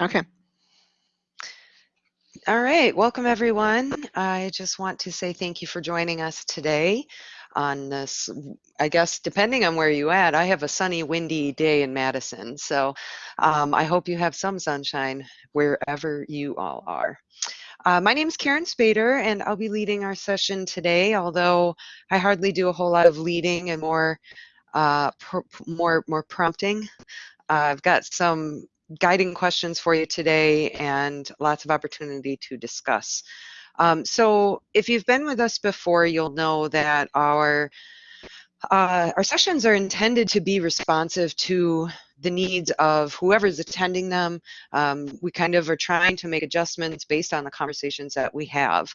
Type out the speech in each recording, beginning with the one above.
Okay. All right, welcome everyone. I just want to say thank you for joining us today on this, I guess, depending on where you at, I have a sunny, windy day in Madison. So um, I hope you have some sunshine wherever you all are. Uh, my name is Karen Spader, and I'll be leading our session today, although I hardly do a whole lot of leading and more, uh, more, more prompting. Uh, I've got some guiding questions for you today and lots of opportunity to discuss. Um, so if you've been with us before, you'll know that our uh, our sessions are intended to be responsive to the needs of whoever's attending them. Um, we kind of are trying to make adjustments based on the conversations that we have.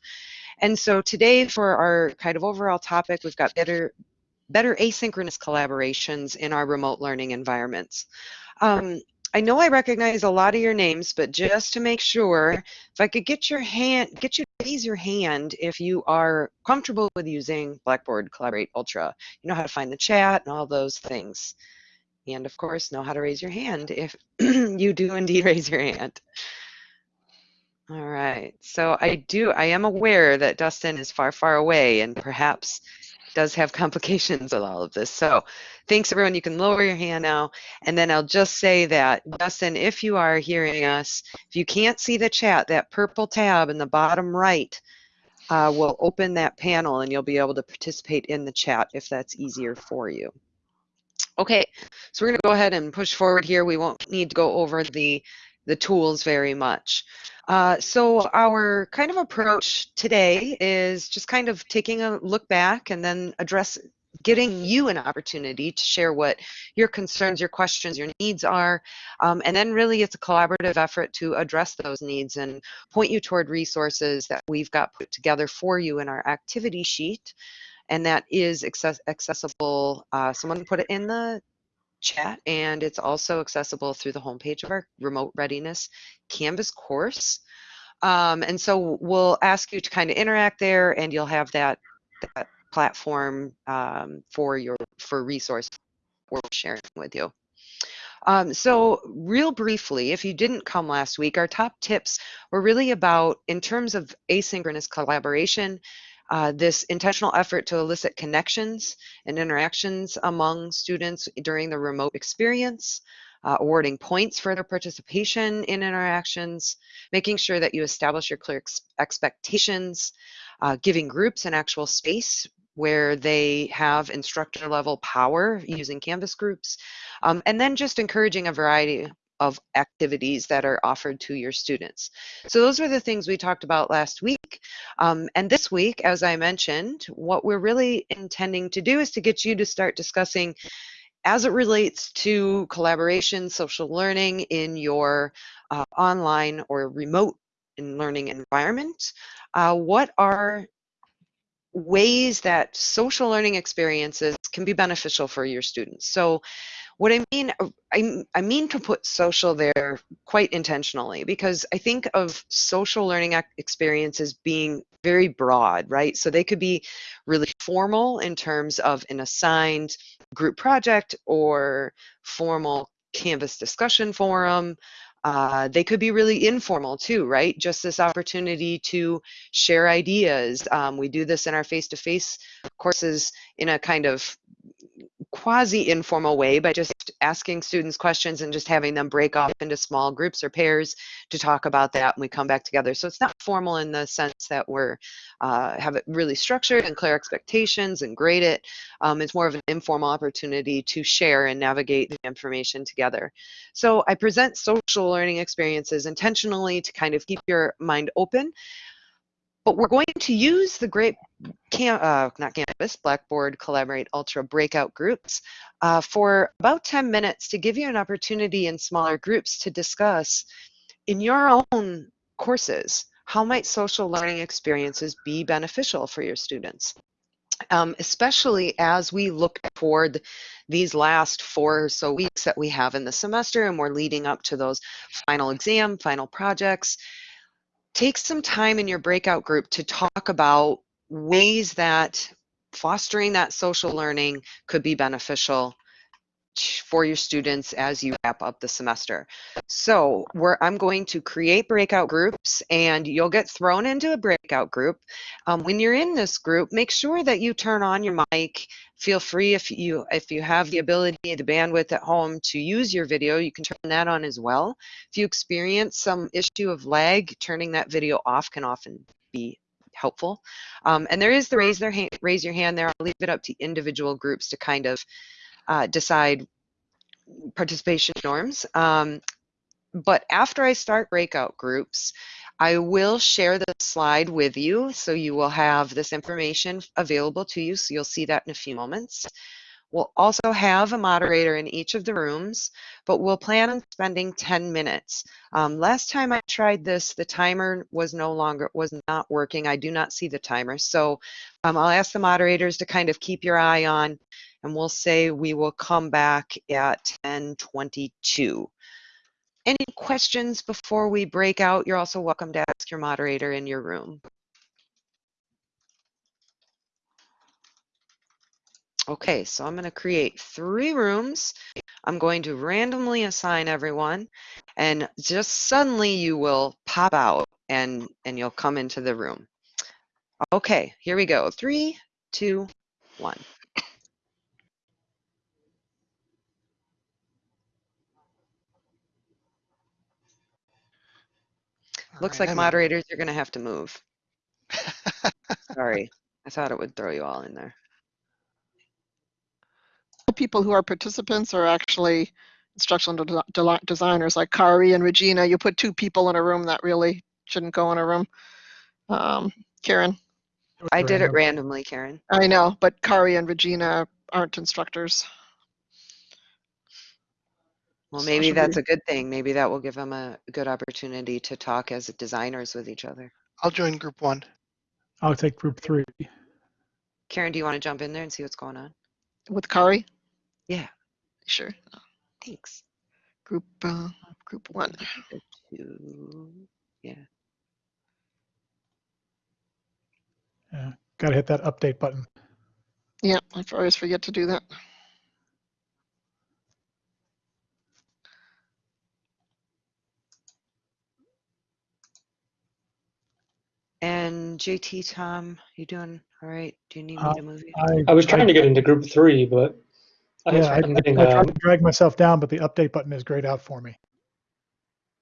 And so today for our kind of overall topic, we've got better, better asynchronous collaborations in our remote learning environments. Um, I know I recognize a lot of your names, but just to make sure, if I could get your hand, get you to raise your hand if you are comfortable with using Blackboard Collaborate Ultra. You know how to find the chat and all those things. And of course, know how to raise your hand if you do indeed raise your hand. All right, so I do, I am aware that Dustin is far, far away and perhaps does have complications with all of this. So thanks everyone. You can lower your hand now. And then I'll just say that, Dustin, if you are hearing us, if you can't see the chat, that purple tab in the bottom right uh, will open that panel and you'll be able to participate in the chat if that's easier for you. Okay, so we're going to go ahead and push forward here. We won't need to go over the, the tools very much. Uh, so our kind of approach today is just kind of taking a look back and then address getting you an opportunity to share what your concerns, your questions, your needs are. Um, and then really it's a collaborative effort to address those needs and point you toward resources that we've got put together for you in our activity sheet. And that is access accessible. Uh, someone put it in the chat and it's also accessible through the homepage of our remote readiness Canvas course. Um, and so we'll ask you to kind of interact there and you'll have that, that platform um, for your for resource we're sharing with you. Um, so real briefly, if you didn't come last week, our top tips were really about, in terms of asynchronous collaboration, uh, this intentional effort to elicit connections and interactions among students during the remote experience, uh, awarding points for their participation in interactions, making sure that you establish your clear ex expectations, uh, giving groups an actual space where they have instructor level power using Canvas groups, um, and then just encouraging a variety of activities that are offered to your students. So those were the things we talked about last week. Um, and this week, as I mentioned, what we're really intending to do is to get you to start discussing as it relates to collaboration, social learning in your uh, online or remote learning environment, uh, what are ways that social learning experiences can be beneficial for your students. So what I mean, uh, I, I mean to put social there quite intentionally because I think of social learning experiences being very broad, right? So they could be really formal in terms of an assigned group project or formal Canvas discussion forum. Uh, they could be really informal too, right? Just this opportunity to share ideas. Um, we do this in our face-to-face -face courses in a kind of quasi-informal way by just asking students questions and just having them break off into small groups or pairs to talk about that and we come back together. So it's not formal in the sense that we're uh, have it really structured and clear expectations and grade it. Um, it's more of an informal opportunity to share and navigate the information together. So I present social learning experiences intentionally to kind of keep your mind open but we're going to use the great, cam uh, not Canvas, Blackboard Collaborate Ultra breakout groups uh, for about 10 minutes to give you an opportunity in smaller groups to discuss in your own courses, how might social learning experiences be beneficial for your students? Um, especially as we look toward these last four or so weeks that we have in the semester and we're leading up to those final exam, final projects, take some time in your breakout group to talk about ways that fostering that social learning could be beneficial for your students as you wrap up the semester. So I'm going to create breakout groups and you'll get thrown into a breakout group. Um, when you're in this group, make sure that you turn on your mic. Feel free if you if you have the ability, the bandwidth at home to use your video, you can turn that on as well. If you experience some issue of lag, turning that video off can often be helpful. Um, and there is the raise their hand, raise your hand there. I'll leave it up to individual groups to kind of uh, decide participation norms. Um, but after I start breakout groups, I will share the slide with you. So you will have this information available to you. So you'll see that in a few moments. We'll also have a moderator in each of the rooms, but we'll plan on spending 10 minutes. Um, last time I tried this, the timer was no longer, was not working. I do not see the timer. So um, I'll ask the moderators to kind of keep your eye on, and we'll say we will come back at 1022. Any questions before we break out? You're also welcome to ask your moderator in your room. Okay, so I'm going to create three rooms. I'm going to randomly assign everyone and just suddenly you will pop out and, and you'll come into the room. Okay, here we go. Three, two, one. Looks like I'm- moderators, you're going to have to move. Sorry, I thought it would throw you all in there. The people who are participants are actually instructional de- de- designers like Kari and Regina. You put two people in a room that really shouldn't go in a room. Um, Karen, I did it randomly, Karen. I know, but Kari and Regina aren't instructors. Well, maybe that's a good thing. Maybe that will give them a good opportunity to talk as designers with each other. I'll join group one. I'll take group three. Karen, do you want to jump in there and see what's going on? With Kari? Yeah. Sure. Thanks. Group, uh, group one. Two. Yeah. Yeah. Got to hit that update button. Yeah, I always forget to do that. And JT, Tom, you doing all right? Do you need me Uh, to move you? I, I was trying to get into group three, but I, Yeah, I, I'm getting, I tried um, to drag myself down, but the update button is grayed out for me.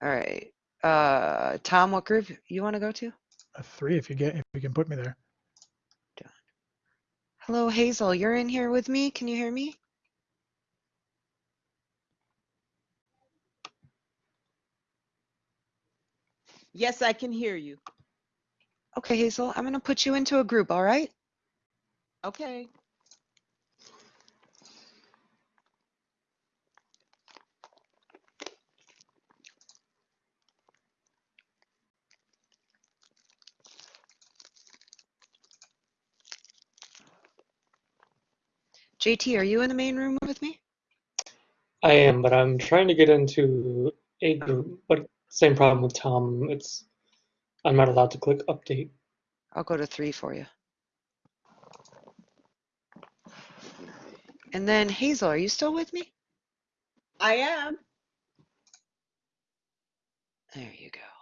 All right. Uh, Tom, what group you want to go to? A three, if you get, if you can put me there. Hello, Hazel. You're in here with me. Can you hear me? Yes, I can hear you. Okay, Hazel, I'm going to put you into a group, all right? Okay. JT, are you in the main room with me? I am, but I'm trying to get into a oh. group, but same problem with Tom. It's I'm not allowed to click update. I'll go to three for you. And then Hazel, are you still with me? I am. There you go.